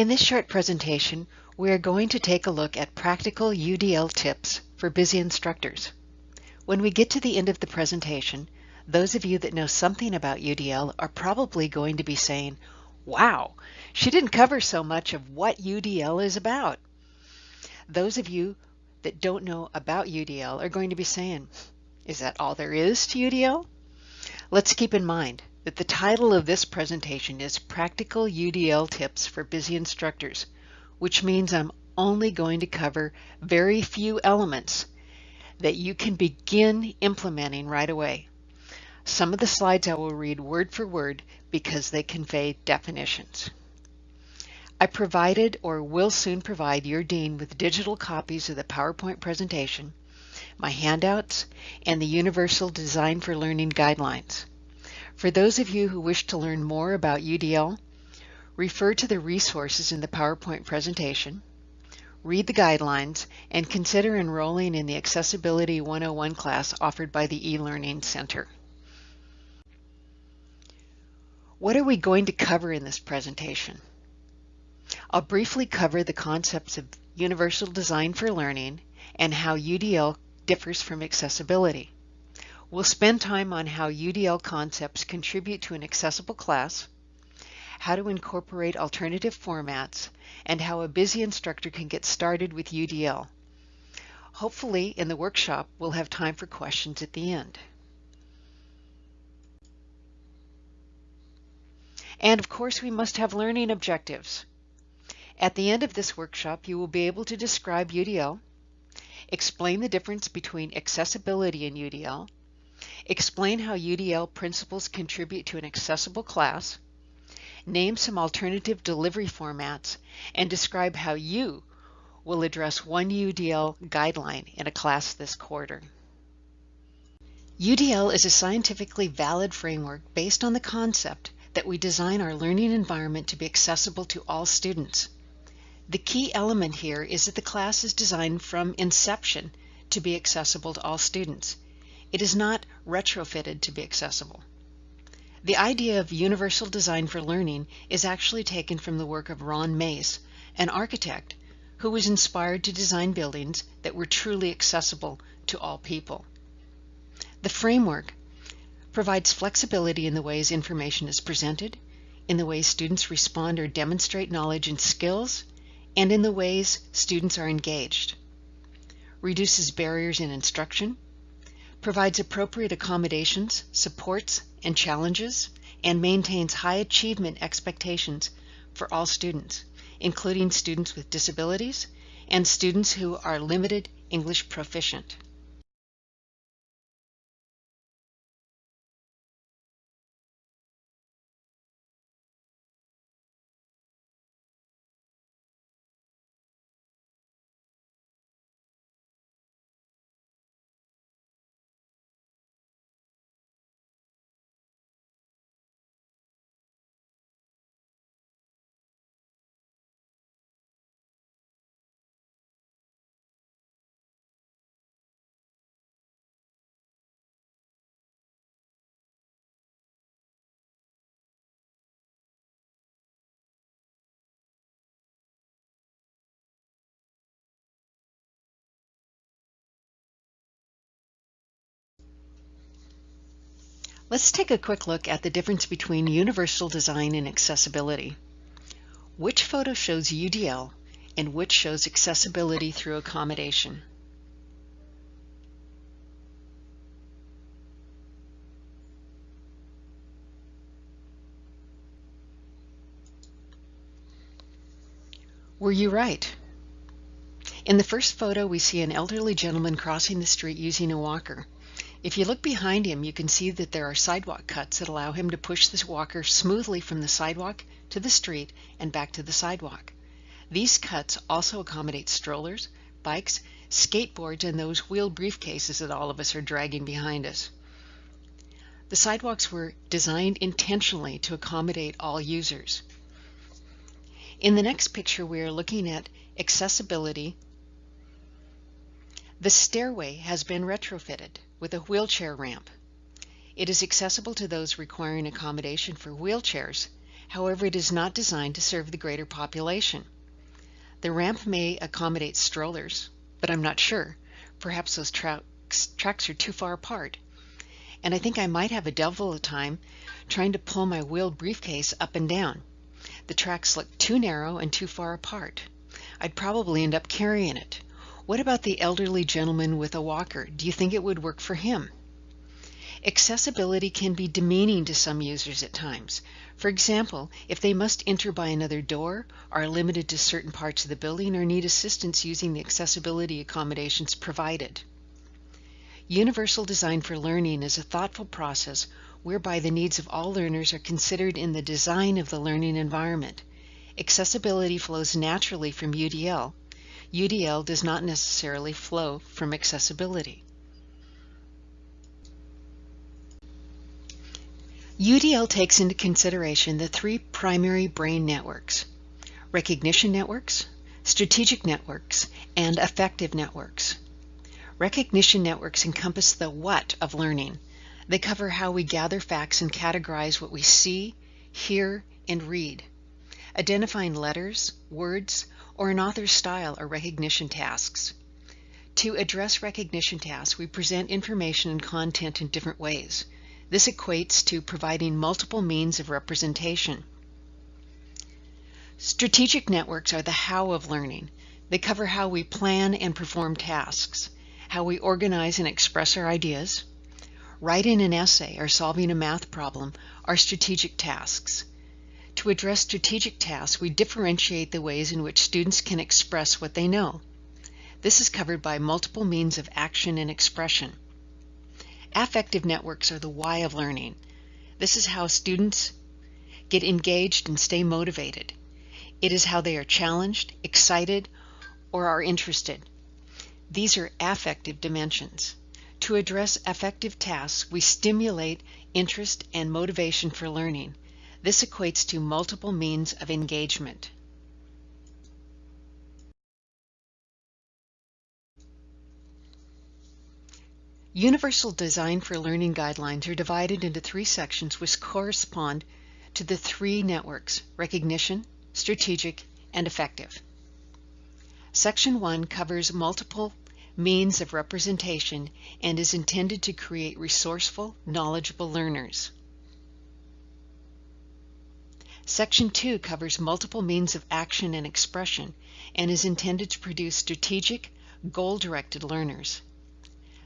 In this short presentation, we are going to take a look at practical UDL tips for busy instructors. When we get to the end of the presentation, those of you that know something about UDL are probably going to be saying, wow, she didn't cover so much of what UDL is about. Those of you that don't know about UDL are going to be saying, is that all there is to UDL? Let's keep in mind that the title of this presentation is Practical UDL Tips for Busy Instructors, which means I'm only going to cover very few elements that you can begin implementing right away. Some of the slides I will read word for word because they convey definitions. I provided or will soon provide your Dean with digital copies of the PowerPoint presentation, my handouts, and the Universal Design for Learning Guidelines. For those of you who wish to learn more about UDL, refer to the resources in the PowerPoint presentation, read the guidelines, and consider enrolling in the Accessibility 101 class offered by the eLearning Center. What are we going to cover in this presentation? I'll briefly cover the concepts of universal design for learning and how UDL differs from accessibility. We'll spend time on how UDL concepts contribute to an accessible class, how to incorporate alternative formats, and how a busy instructor can get started with UDL. Hopefully, in the workshop, we'll have time for questions at the end. And of course, we must have learning objectives. At the end of this workshop, you will be able to describe UDL, explain the difference between accessibility and UDL, explain how UDL principles contribute to an accessible class, name some alternative delivery formats, and describe how you will address one UDL guideline in a class this quarter. UDL is a scientifically valid framework based on the concept that we design our learning environment to be accessible to all students. The key element here is that the class is designed from inception to be accessible to all students. It is not retrofitted to be accessible. The idea of universal design for learning is actually taken from the work of Ron Mace, an architect who was inspired to design buildings that were truly accessible to all people. The framework provides flexibility in the ways information is presented, in the ways students respond or demonstrate knowledge and skills, and in the ways students are engaged, reduces barriers in instruction, provides appropriate accommodations, supports, and challenges, and maintains high achievement expectations for all students, including students with disabilities and students who are limited English proficient. Let's take a quick look at the difference between universal design and accessibility. Which photo shows UDL and which shows accessibility through accommodation? Were you right? In the first photo, we see an elderly gentleman crossing the street using a walker. If you look behind him, you can see that there are sidewalk cuts that allow him to push this walker smoothly from the sidewalk to the street and back to the sidewalk. These cuts also accommodate strollers, bikes, skateboards, and those wheeled briefcases that all of us are dragging behind us. The sidewalks were designed intentionally to accommodate all users. In the next picture, we are looking at accessibility. The stairway has been retrofitted with a wheelchair ramp. It is accessible to those requiring accommodation for wheelchairs However, it is not designed to serve the greater population. The ramp may accommodate strollers, but I'm not sure. Perhaps those tracks, tracks are too far apart. And I think I might have a devil of a time trying to pull my wheeled briefcase up and down. The tracks look too narrow and too far apart. I'd probably end up carrying it. What about the elderly gentleman with a walker? Do you think it would work for him? Accessibility can be demeaning to some users at times. For example, if they must enter by another door, are limited to certain parts of the building, or need assistance using the accessibility accommodations provided. Universal Design for Learning is a thoughtful process whereby the needs of all learners are considered in the design of the learning environment. Accessibility flows naturally from UDL. UDL does not necessarily flow from accessibility. UDL takes into consideration the three primary brain networks, recognition networks, strategic networks, and affective networks. Recognition networks encompass the what of learning. They cover how we gather facts and categorize what we see, hear, and read. Identifying letters, words, or an author's style are recognition tasks. To address recognition tasks, we present information and content in different ways. This equates to providing multiple means of representation. Strategic networks are the how of learning. They cover how we plan and perform tasks, how we organize and express our ideas. Writing an essay or solving a math problem are strategic tasks. To address strategic tasks, we differentiate the ways in which students can express what they know. This is covered by multiple means of action and expression. Affective networks are the why of learning. This is how students get engaged and stay motivated. It is how they are challenged, excited, or are interested. These are affective dimensions. To address affective tasks, we stimulate interest and motivation for learning. This equates to multiple means of engagement. Universal Design for Learning guidelines are divided into three sections which correspond to the three networks, recognition, strategic, and affective. Section 1 covers multiple means of representation and is intended to create resourceful, knowledgeable learners. Section 2 covers multiple means of action and expression and is intended to produce strategic, goal-directed learners.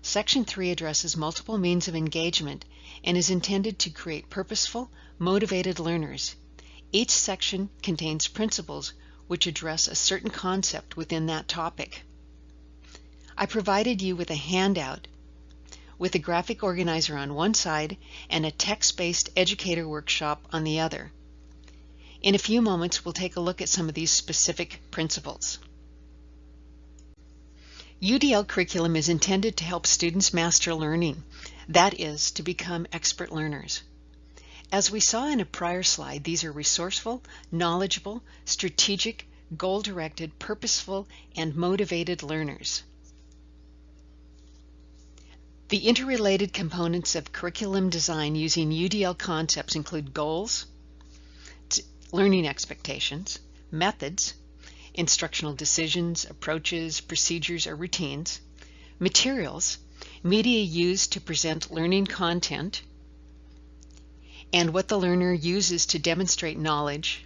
Section 3 addresses multiple means of engagement and is intended to create purposeful, motivated learners. Each section contains principles which address a certain concept within that topic. I provided you with a handout with a graphic organizer on one side and a text-based educator workshop on the other. In a few moments, we'll take a look at some of these specific principles. UDL curriculum is intended to help students master learning, that is, to become expert learners. As we saw in a prior slide, these are resourceful, knowledgeable, strategic, goal-directed, purposeful, and motivated learners. The interrelated components of curriculum design using UDL concepts include goals, learning expectations, methods, instructional decisions, approaches, procedures, or routines, materials, media used to present learning content, and what the learner uses to demonstrate knowledge,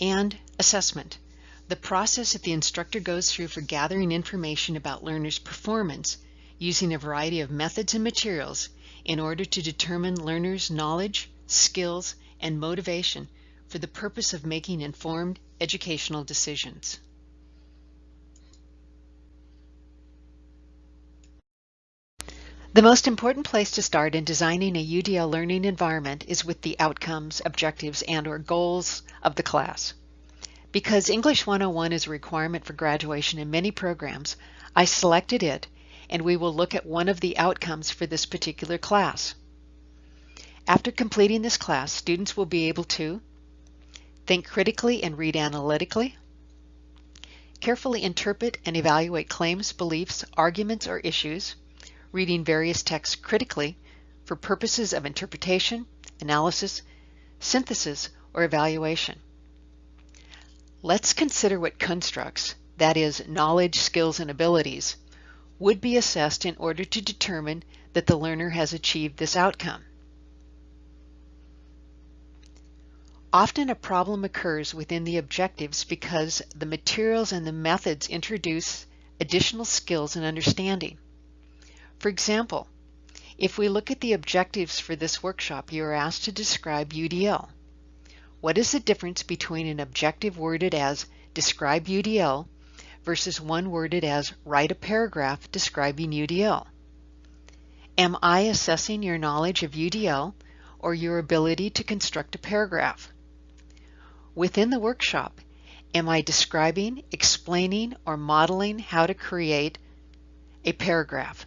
and assessment, the process that the instructor goes through for gathering information about learners' performance using a variety of methods and materials in order to determine learners' knowledge, skills, and motivation for the purpose of making informed educational decisions. The most important place to start in designing a UDL learning environment is with the outcomes, objectives, and or goals of the class. Because English 101 is a requirement for graduation in many programs, I selected it and we will look at one of the outcomes for this particular class. After completing this class, students will be able to think critically and read analytically, carefully interpret and evaluate claims, beliefs, arguments, or issues, reading various texts critically for purposes of interpretation, analysis, synthesis, or evaluation. Let's consider what constructs, that is, knowledge, skills, and abilities, would be assessed in order to determine that the learner has achieved this outcome. Often a problem occurs within the objectives because the materials and the methods introduce additional skills and understanding. For example, if we look at the objectives for this workshop, you are asked to describe UDL. What is the difference between an objective worded as describe UDL versus one worded as write a paragraph describing UDL? Am I assessing your knowledge of UDL or your ability to construct a paragraph? Within the workshop, am I describing, explaining, or modeling how to create a paragraph?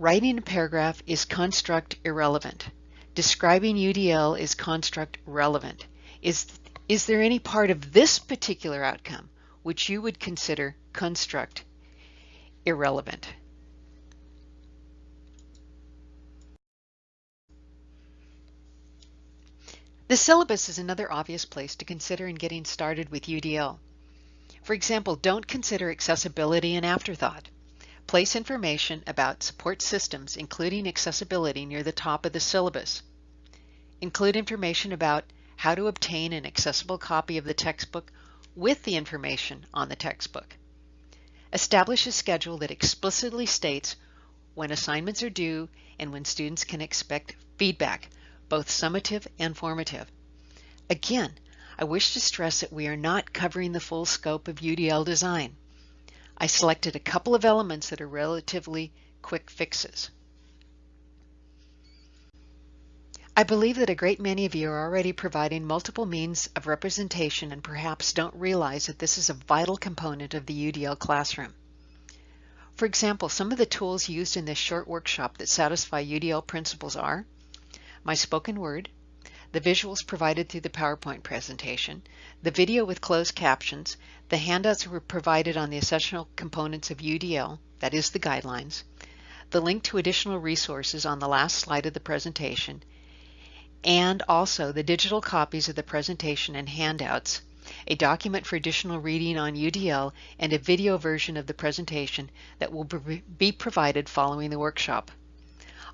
Writing a paragraph is construct irrelevant. Describing UDL is construct relevant. Is, is there any part of this particular outcome which you would consider construct irrelevant? The syllabus is another obvious place to consider in getting started with UDL. For example, don't consider accessibility an afterthought. Place information about support systems, including accessibility, near the top of the syllabus. Include information about how to obtain an accessible copy of the textbook with the information on the textbook. Establish a schedule that explicitly states when assignments are due and when students can expect feedback, both summative and formative. Again, I wish to stress that we are not covering the full scope of UDL design. I selected a couple of elements that are relatively quick fixes. I believe that a great many of you are already providing multiple means of representation and perhaps don't realize that this is a vital component of the UDL classroom. For example, some of the tools used in this short workshop that satisfy UDL principles are my spoken word, the visuals provided through the PowerPoint presentation, the video with closed captions, the handouts were provided on the essential components of UDL, that is the guidelines, the link to additional resources on the last slide of the presentation, and also the digital copies of the presentation and handouts, a document for additional reading on UDL, and a video version of the presentation that will be provided following the workshop.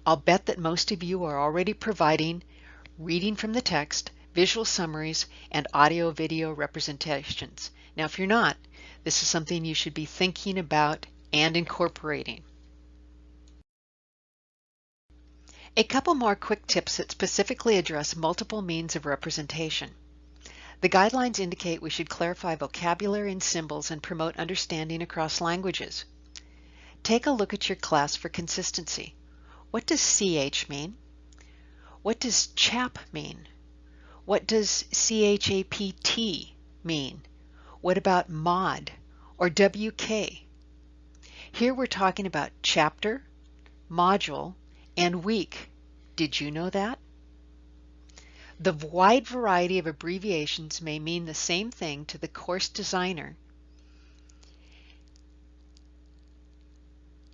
I'll bet that most of you are already providing reading from the text, visual summaries, and audio-video representations. Now, if you're not, this is something you should be thinking about and incorporating. A couple more quick tips that specifically address multiple means of representation. The guidelines indicate we should clarify vocabulary and symbols and promote understanding across languages. Take a look at your class for consistency. What does CH mean? What does CHAP mean? What does CHAPT mean? What about MOD or WK? Here we're talking about chapter, module, and week. Did you know that? The wide variety of abbreviations may mean the same thing to the course designer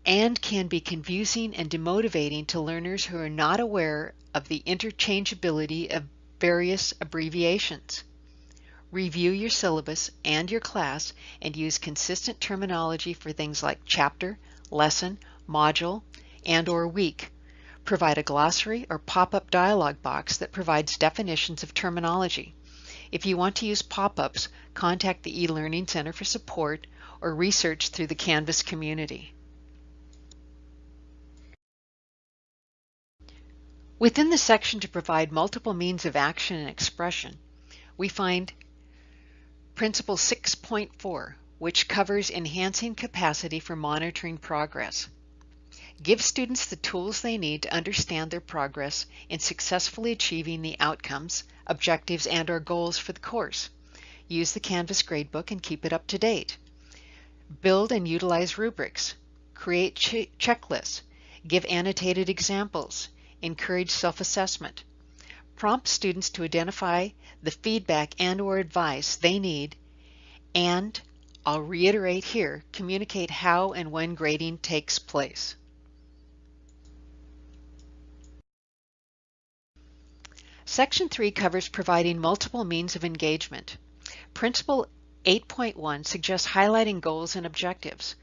and can be confusing and demotivating to learners who are not aware of the interchangeability of various abbreviations. Review your syllabus and your class and use consistent terminology for things like chapter, lesson, module, and or week. Provide a glossary or pop-up dialog box that provides definitions of terminology. If you want to use pop-ups, contact the eLearning Center for support or research through the Canvas community. Within the section to provide multiple means of action and expression, we find Principle 6.4, which covers enhancing capacity for monitoring progress. Give students the tools they need to understand their progress in successfully achieving the outcomes, objectives, and or goals for the course. Use the Canvas gradebook and keep it up to date. Build and utilize rubrics. Create ch checklists. Give annotated examples encourage self-assessment. Prompt students to identify the feedback and or advice they need and, I'll reiterate here, communicate how and when grading takes place. Section 3 covers providing multiple means of engagement. Principle 8.1 suggests highlighting goals and objectives.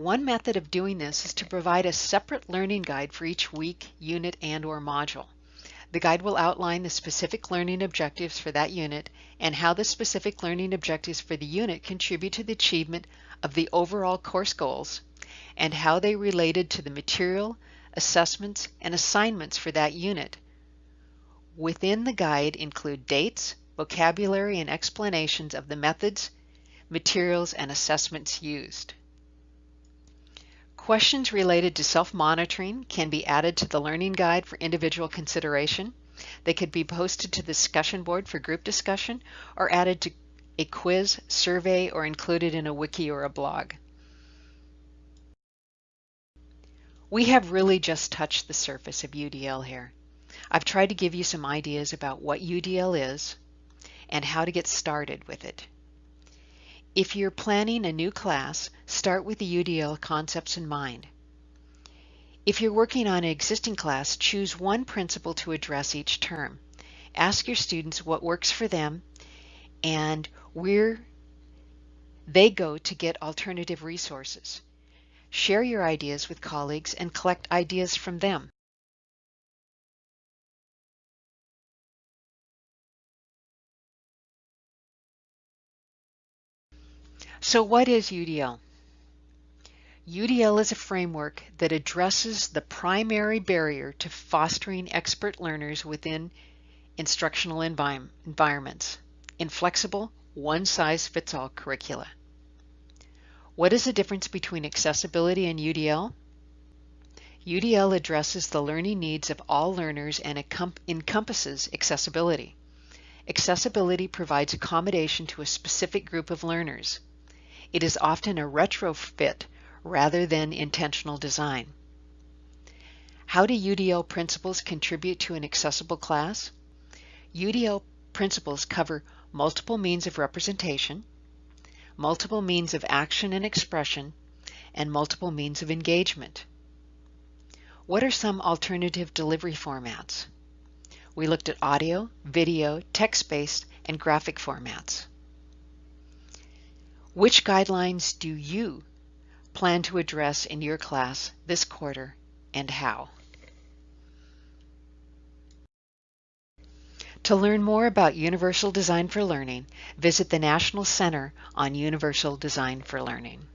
One method of doing this is to provide a separate learning guide for each week, unit, and or module. The guide will outline the specific learning objectives for that unit and how the specific learning objectives for the unit contribute to the achievement of the overall course goals and how they related to the material, assessments, and assignments for that unit. Within the guide include dates, vocabulary, and explanations of the methods, materials, and assessments used. Questions related to self-monitoring can be added to the learning guide for individual consideration. They could be posted to the discussion board for group discussion or added to a quiz, survey, or included in a wiki or a blog. We have really just touched the surface of UDL here. I've tried to give you some ideas about what UDL is and how to get started with it. If you're planning a new class, start with the UDL concepts in mind. If you're working on an existing class, choose one principle to address each term. Ask your students what works for them and where they go to get alternative resources. Share your ideas with colleagues and collect ideas from them. So what is UDL? UDL is a framework that addresses the primary barrier to fostering expert learners within instructional envi environments, inflexible, one-size-fits-all curricula. What is the difference between accessibility and UDL? UDL addresses the learning needs of all learners and encompasses accessibility. Accessibility provides accommodation to a specific group of learners. It is often a retrofit rather than intentional design. How do UDL principles contribute to an accessible class? UDL principles cover multiple means of representation, multiple means of action and expression, and multiple means of engagement. What are some alternative delivery formats? We looked at audio, video, text-based, and graphic formats. Which guidelines do you plan to address in your class this quarter and how? To learn more about Universal Design for Learning, visit the National Center on Universal Design for Learning.